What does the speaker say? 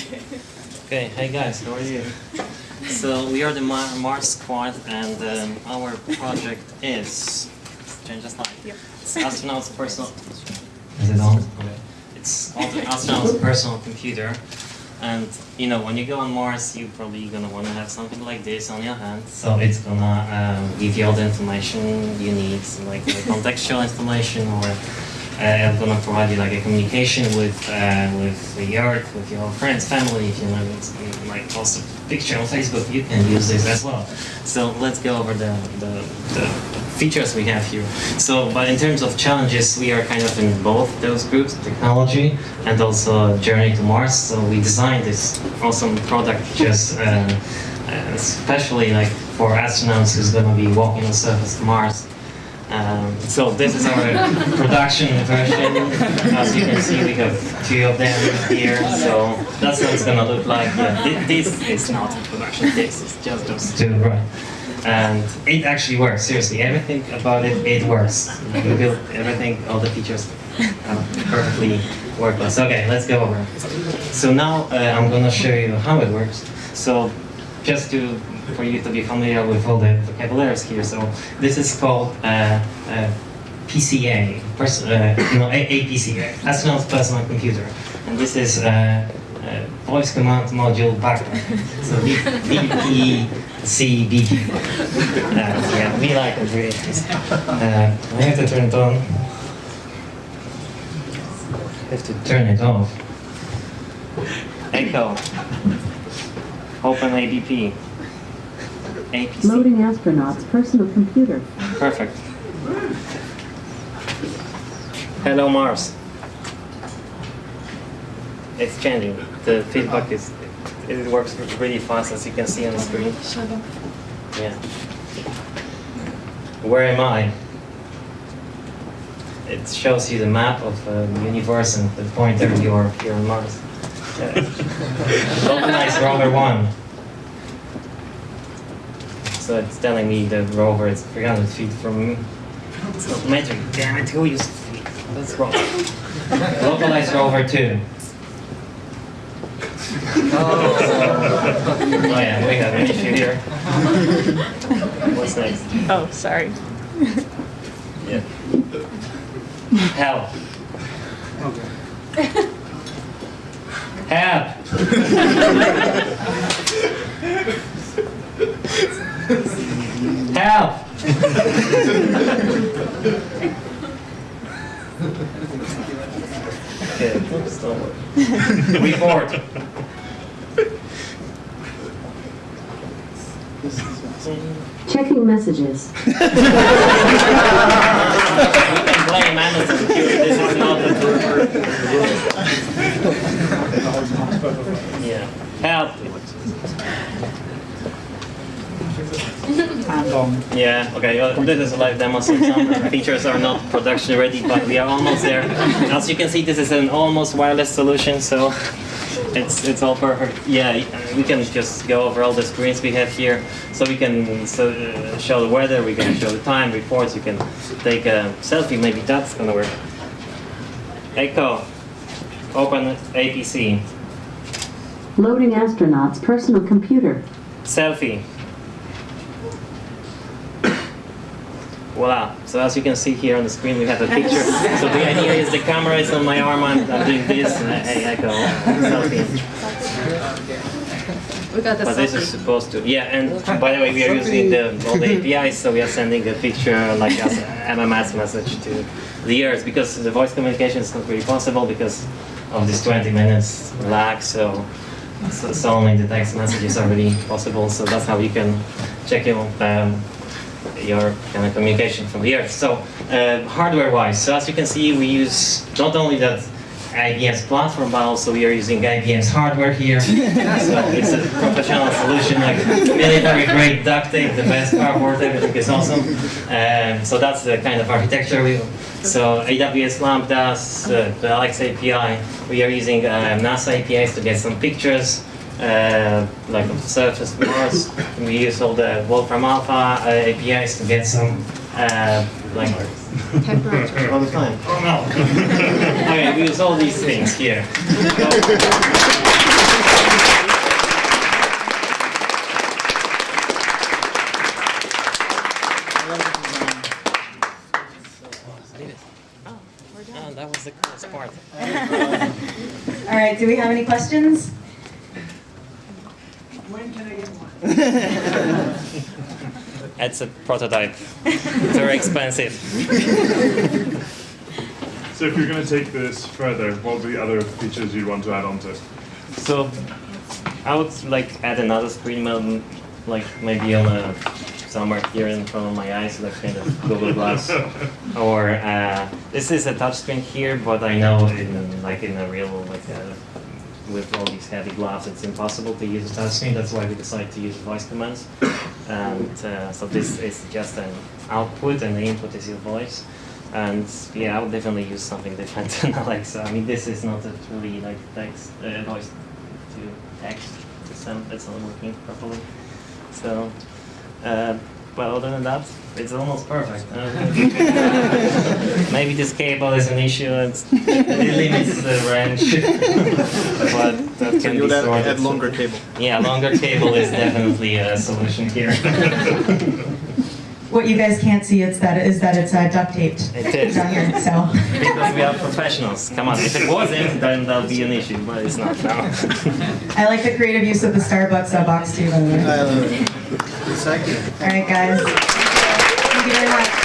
Okay, hey guys, how are you? So we are the Mar Mars Squad, and um, our project is change the slide. Yep. It's astronaut's personal. Is it on? Okay. It's astronaut's personal computer, and you know when you go on Mars, you're probably gonna want to have something like this on your hand. So it's gonna um, give you all the information you need, like the contextual information or uh, I'm gonna provide you like a communication with uh, with the Earth, with your friends, family. If you want to like post a picture on Facebook, you can use this as well. So let's go over the, the, the features we have here. So, but in terms of challenges, we are kind of in both those groups, technology and also journey to Mars. So we designed this awesome product just uh, uh, especially like for astronauts who's gonna be walking on the surface of Mars. Um, so this is our production version. As you can see, we have two of them here. So that's what it's gonna look like. Thi- this is not a production. This is just those two, right? And it actually works. Seriously, everything about it, it works. We built everything, all the features uh, perfectly workless. Okay, let's go over. So now uh, I'm gonna show you how it works. So just to for you to be familiar with all the vocabularies here. So this is called uh, uh, PCA, pers- uh, no, A- APCA, Astronaut's Personal Computer, and this is uh, uh, Voice Command Module Background. So VPCBG. Uh, yeah, we like it really. Uh, I have to turn it on. I have to turn it off. Echo. Open APC. APC. Loading astronaut's personal computer. Perfect. Hello Mars. It's changing. The feedback is it works really fast as you can see on the screen. Shut. Yeah. Where am I? It shows you the map of uh, the universe and the pointer you're here on Mars. Yeah. Localize rover one. So it's telling me the rover is 300 feet from me. It's not metric. Damn it, who uses feet? That's wrong. Localize rover two. Oh. oh yeah, we have an issue here. What's next? Oh, sorry. Yeah. Help. Okay. Help. Report. Checking messages. We can blame Amazon here. This is not the Yeah. Help. And on. Yeah, okay, well, this is a live demo, so some features are not production ready, but we are almost there. As you can see, this is an almost wireless solution, so it's it's all perfect. Yeah, we can just go over all the screens we have here, so we can so, uh, show the weather, we can show the time, reports, you can take a selfie, maybe that's gonna work. Echo, open APC, Loading astronaut's personal computer. selfie. Voila. So as you can see here on the screen, we have a picture. So the idea is the camera is on my arm, I'm, I'm doing this, and I, hey, echo, selfie. We got the But this is supposed to, yeah, and by the way, we are using the, all the APIs, so we are sending a picture like as a MMS message to the Earth, because the voice communication is not really possible because of this 20 minutes lag, so, so, so only the text messages are really possible, so that's how you can check your, um, your kind of communication from the Earth. So, uh, hardware-wise, so as you can see, we use not only that IBM's platform, but also we are using IBM's hardware here. so it's a professional solution, like military-grade duct tape, the best cardboard, everything is awesome. Um, so that's the kind of architecture we. So AWS Lambdas, uh, the Alexa API, we are using uh, NASA APIs to get some pictures uh, like of the surface of Mars. And we use all the Wolfram Alpha uh, APIs to get some uh, like all the time. Oh no! okay, we use all these things here. Oh, ah, all right, do we have any questions? It's a prototype. It's very expensive. So if you're going to take this further, what would be other features you'd want to add onto it? So I would like add another screen, um, like maybe on a somewhere here in front of my eyes, like kind of Google Glass. or uh, this is a touchscreen here, but I know in like in a real like uh, with all these heavy gloves, it's impossible to use a touchscreen. That's why we decided to use voice commands. And uh, so this is just an output, and the input is your voice. And yeah, I would definitely use something different than Alexa. I mean, this is not a truly like text uh, voice to text system. It's not working properly. So, uh, well, other than that, it's almost perfect. Maybe this cable is an issue. It's, it limits the range, but that So can you be would add, sorted. add longer cable. Yeah, longer cable is definitely a solution here. What you guys can't see is that is that it's uh, duct taped It is. down here. So because we are professionals. Come on, if it wasn't, then that'll be an issue, but it's not now. I like the creative use of the Starbucks uh, box too. By the way. Second. All right, guys. Thank you very much.